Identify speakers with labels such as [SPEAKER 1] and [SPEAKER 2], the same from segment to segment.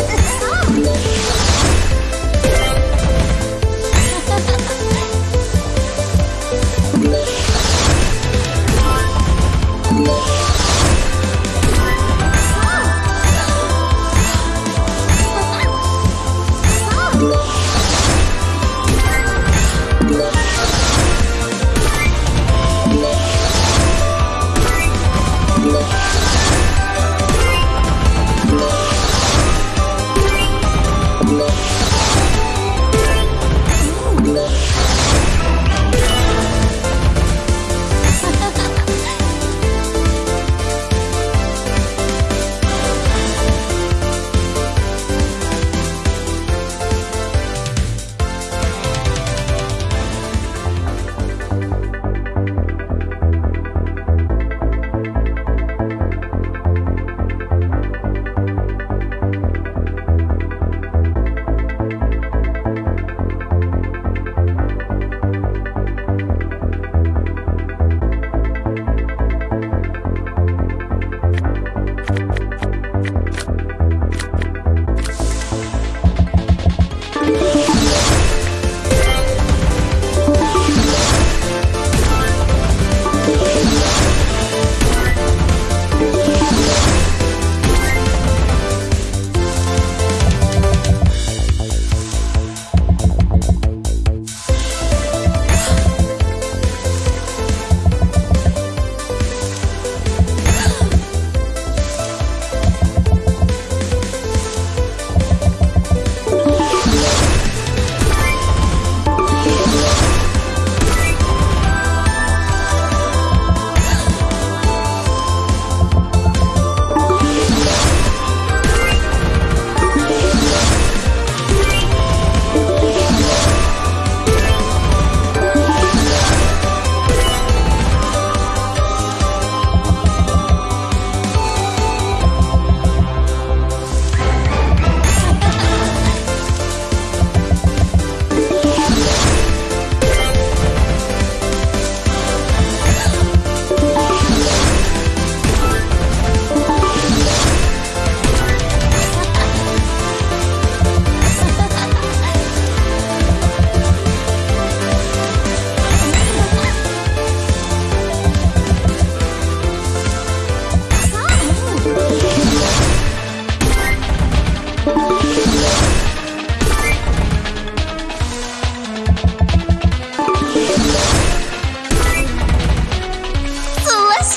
[SPEAKER 1] Oh,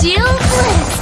[SPEAKER 1] shield bliss!